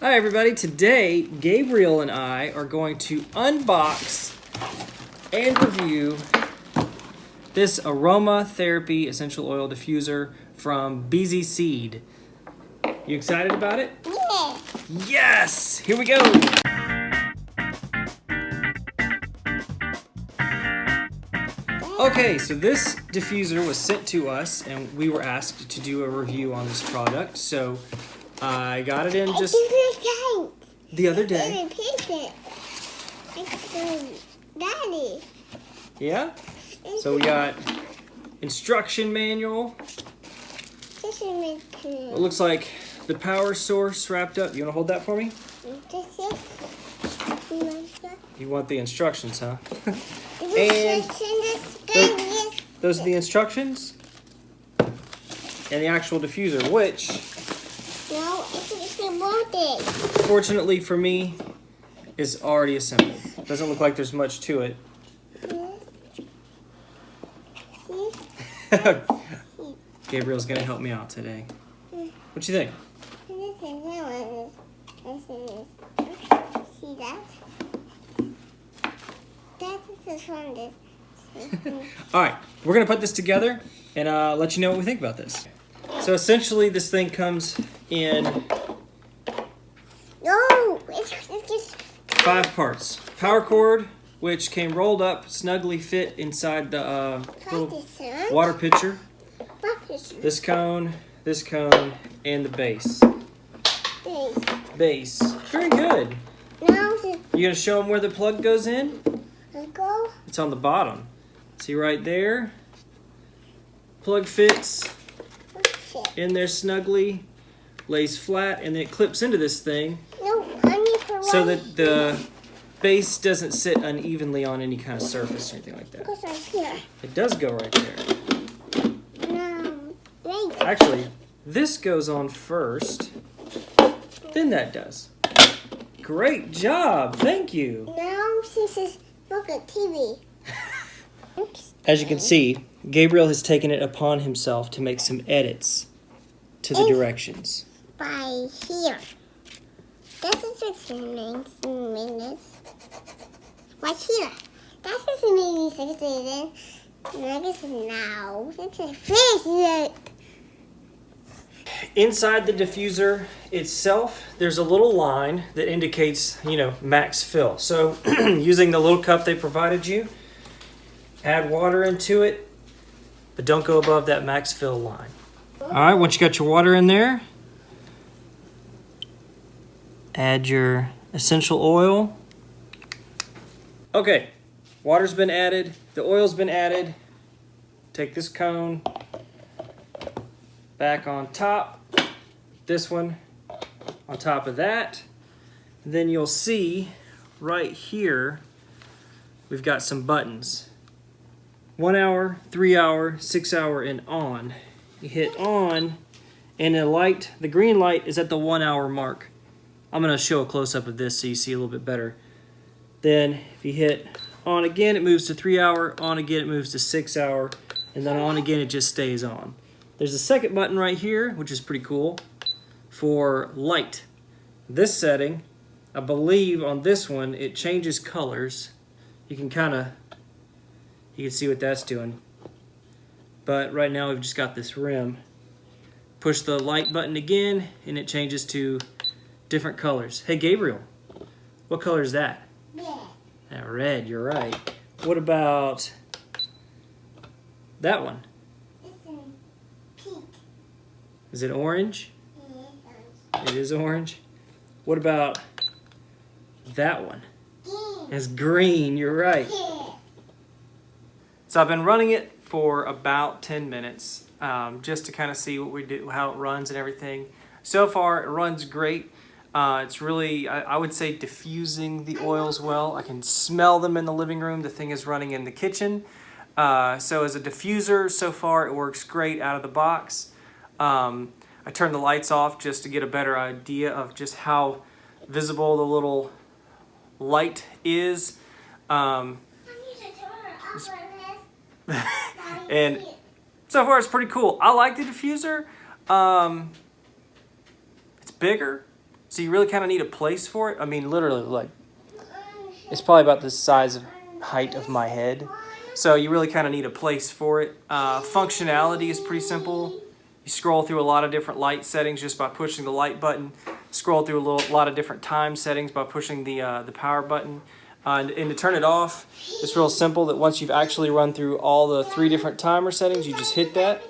Hi everybody, today Gabriel and I are going to unbox and review this aromatherapy essential oil diffuser from BZ Seed. You excited about it? Yeah. Yes! Here we go! Okay, so this diffuser was sent to us and we were asked to do a review on this product. So I got it in just the other day. Daddy. Yeah? So we got instruction manual. It looks like the power source wrapped up. You want to hold that for me? You want the instructions, huh? And Those are the instructions. And the actual diffuser, which, No, it's, it's a molded. fortunately for me, is already assembled. Doesn't look like there's much to it. Gabriel's gonna help me out today. What do you think? This is one. This is. See that? That is from this. All right, we're gonna put this together and uh, let you know what we think about this. So essentially, this thing comes in No, it's, it's just. five parts. Power cord, which came rolled up, snugly fit inside the uh, little water pitcher. This cone, this cone, and the base. This. Base. Very good. Now You gonna show them where the plug goes in? go. It's on the bottom. See right there? Plug fits in there snugly, lays flat, and then it clips into this thing No, I need to so that the base doesn't sit unevenly on any kind of surface or anything like that. Because I'm here. It does go right there. No, wait. Actually, this goes on first, then that does. Great job, thank you. Now since it's look at TV. As you can see, Gabriel has taken it upon himself to make some edits to the Oh. directions. By here. This is just minutes. minutes. Right here. That is maybe six seasons. This is now. Is fish. Inside the diffuser itself, there's a little line that indicates, you know, max fill. So using the little cup they provided you, add water into it, but don't go above that max fill line. All right, once you got your water in there, add your essential oil. Okay, water's been added, the oil's been added. Take this cone, back on top, this one on top of that. And then you'll see right here, we've got some buttons. One hour, three hour, six hour, and on. You hit on, and the light, the green light is at the one hour mark. I'm gonna show a close up of this so you see a little bit better. Then if you hit on again, it moves to three hour, on again, it moves to six hour, and then on again, it just stays on. There's a second button right here, which is pretty cool, for light. This setting, I believe on this one, it changes colors. You can kind of, you can see what that's doing. But right now we've just got this rim. Push the light button again, and it changes to different colors. Hey, Gabriel, what color is that? Yeah. That red, you're right. What about that one? It's in pink. Is it orange? Yeah. It is orange. What about that one? Green. It's green, you're right. So I've been running it for about 10 minutes um, just to kind of see what we do, how it runs and everything. So far, it runs great. Uh, it's really, I, I would say, diffusing the oils well. I can smell them in the living room. The thing is running in the kitchen. Uh, so as a diffuser, so far, it works great out of the box. Um, I turned the lights off just to get a better idea of just how visible the little light is. Um, and so far it's pretty cool. I like the diffuser. Um, it's bigger, so you really kind of need a place for it. I mean, literally, like it's probably about the size of height of my head, so you really kind of need a place for it. Uh, functionality is pretty simple. You scroll through a lot of different light settings just by pushing the light button. Scroll through a little, lot of different time settings by pushing the uh, the power button. Uh, and, and to turn it off, it's real simple. That once you've actually run through all the three different timer settings, you just hit that.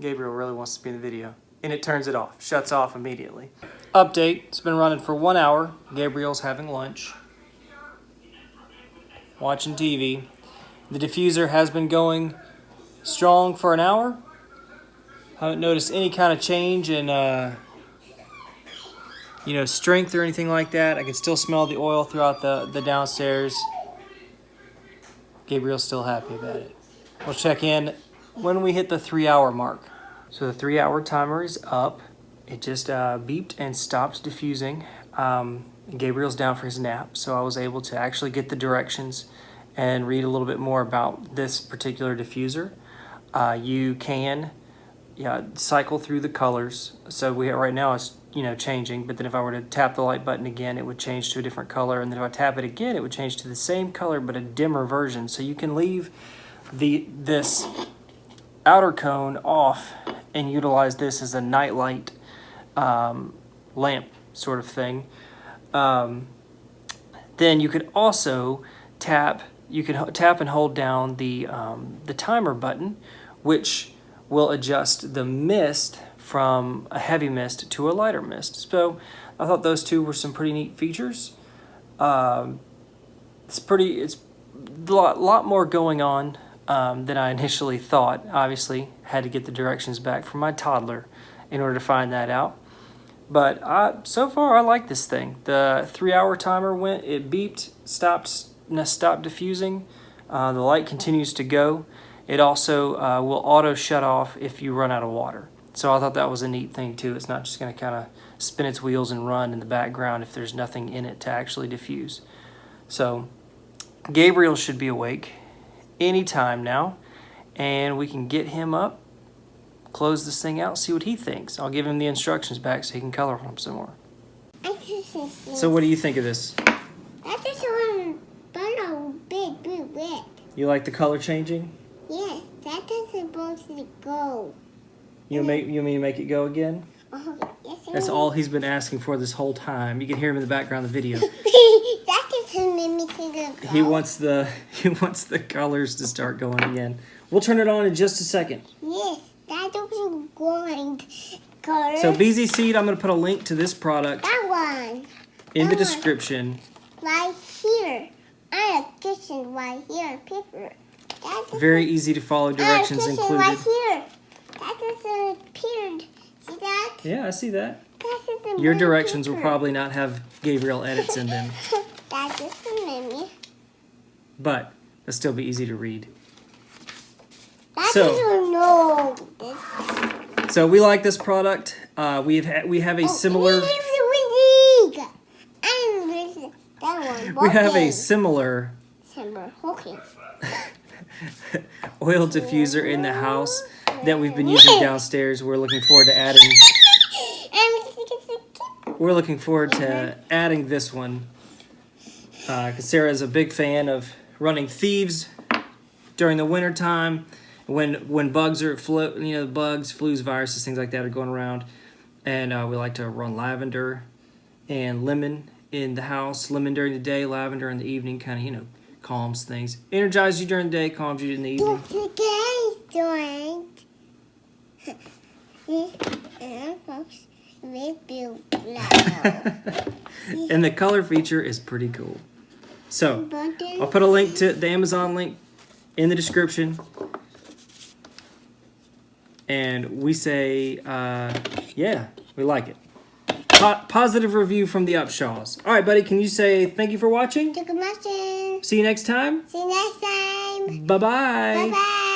Gabriel really wants to be in the video. And it turns it off, shuts off immediately. Update, it's been running for one hour. Gabriel's having lunch, watching TV. The diffuser has been going strong for an hour. Haven't noticed any kind of change in, uh, you know, strength or anything like that. I can still smell the oil throughout the, the downstairs. Gabriel's still happy about it. We'll check in when we hit the three hour mark. So the three hour timer is up. It just uh, beeped and stopped diffusing. Um, Gabriel's down for his nap, so I was able to actually get the directions and read a little bit more about this particular diffuser. Uh, you can yeah, cycle through the colors. So we have right now it's you know changing, but then if I were to tap the light button again, it would change to a different color, and then if I tap it again, it would change to the same color but a dimmer version. So you can leave the this outer cone off and utilize this as a nightlight um, lamp sort of thing. Um, then you could also tap you can tap and hold down the um, the timer button, which will adjust the mist from a heavy mist to a lighter mist. So I thought those two were some pretty neat features. Um, it's pretty it's a lot, lot more going on um, than I initially thought. Obviously, had to get the directions back from my toddler in order to find that out. But I, so far, I like this thing. The three-hour timer went, it beeped, stopped, stopped diffusing. Uh, the light continues to go. It also uh, will auto shut off if you run out of water. So I thought that was a neat thing too. It's not just going to kind of spin its wheels and run in the background if there's nothing in it to actually diffuse. So Gabriel should be awake anytime now, and we can get him up, close this thing out, see what he thinks. I'll give him the instructions back so he can color them some more. So what do you think of this? That's just one bottle big, big, red. You like the color changing? Yes, that is supposed to go. You make you mean to make it go again? Oh, yes, That's all he's been asking for this whole time. You can hear him in the background of the video. that just made me think He wants the he wants the colors to start going again. We'll turn it on in just a second. Yes, that looks going color. So BZ Seed, I'm going to put a link to this product that one in the That one. description. right here. I have kitchen right here, paper. That's Very easy to follow directions I have kitchen included. right here. That just appeared. See that? Yeah, I see that. That is a Your directions will probably not have Gabriel edits in them, That's just a mini. but it'll still be easy to read. That So- doesn't know this. So we like this product. Uh, we have ha- we have a similar Oh, we And that one. we have a Okay. similar Simmer. Oil diffuser in the house that we've been using downstairs. We're looking forward to adding And we're looking forward to adding this one because Sarah is a big fan of running thieves during the winter time when when bugs are flu you know bugs flus viruses things like that are going around. And uh, we like to run lavender and lemon in the house lemon during the day lavender in the evening kind of you know calms things energizes you during the day calms you in the evening. Don't forget. And folks, we build loud. and the color feature is pretty cool so I'll put a link to the Amazon link in the description. And we say, uh, yeah, we like it. Po- positive review from the Upshaws. All right, buddy, can you say thank you for watching? Take a mushroom. See you next time. See you next time. Bye-bye. Bye bye.